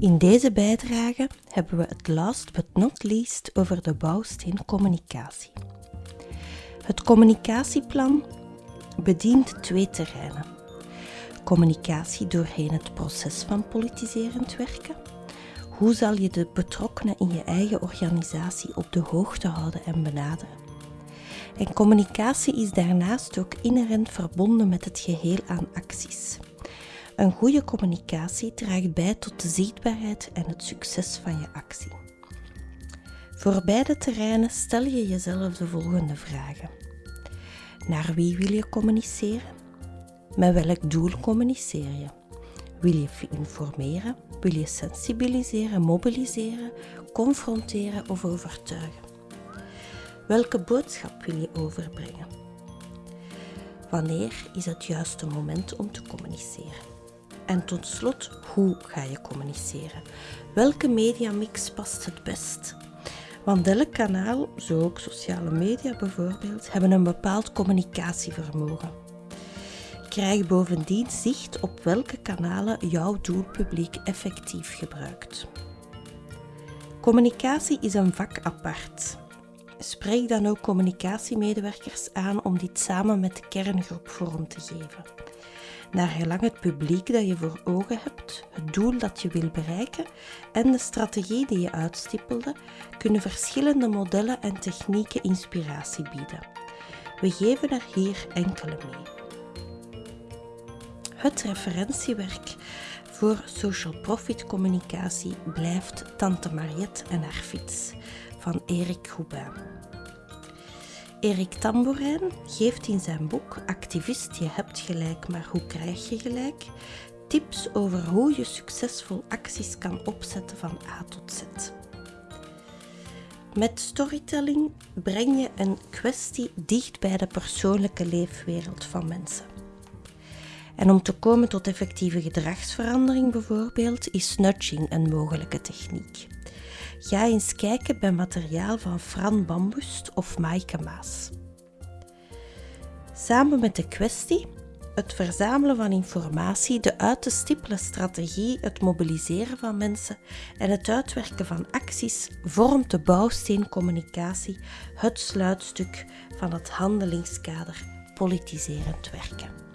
In deze bijdrage hebben we het last but not least over de bouwsteen communicatie. Het communicatieplan bedient twee terreinen. Communicatie doorheen het proces van politiserend werken. Hoe zal je de betrokkenen in je eigen organisatie op de hoogte houden en benaderen? En communicatie is daarnaast ook inherent verbonden met het geheel aan acties. Een goede communicatie draagt bij tot de zichtbaarheid en het succes van je actie. Voor beide terreinen stel je jezelf de volgende vragen. Naar wie wil je communiceren? Met welk doel communiceer je? Wil je informeren? Wil je sensibiliseren, mobiliseren, confronteren of overtuigen? Welke boodschap wil je overbrengen? Wanneer is het juiste moment om te communiceren? En tot slot, hoe ga je communiceren? Welke mediamix past het best? Want elk kanaal, zo ook sociale media bijvoorbeeld, hebben een bepaald communicatievermogen. Krijg bovendien zicht op welke kanalen jouw doelpubliek effectief gebruikt. Communicatie is een vak apart. Spreek dan ook communicatiemedewerkers aan om dit samen met de kerngroep vorm te geven. Naar gelang het publiek dat je voor ogen hebt, het doel dat je wil bereiken en de strategie die je uitstippelde, kunnen verschillende modellen en technieken inspiratie bieden. We geven er hier enkele mee. Het referentiewerk voor social profit communicatie blijft Tante Mariette en haar fiets van Erik Goubin. Erik Tambourijn geeft in zijn boek Activist, je hebt gelijk, maar hoe krijg je gelijk? tips over hoe je succesvol acties kan opzetten van A tot Z. Met storytelling breng je een kwestie dicht bij de persoonlijke leefwereld van mensen. En om te komen tot effectieve gedragsverandering bijvoorbeeld, is nudging een mogelijke techniek. Ga eens kijken bij materiaal van Fran Bambust of Maaike Maas. Samen met de kwestie, het verzamelen van informatie, de uit te stippelen strategie, het mobiliseren van mensen en het uitwerken van acties vormt de bouwsteen communicatie het sluitstuk van het handelingskader politiserend werken.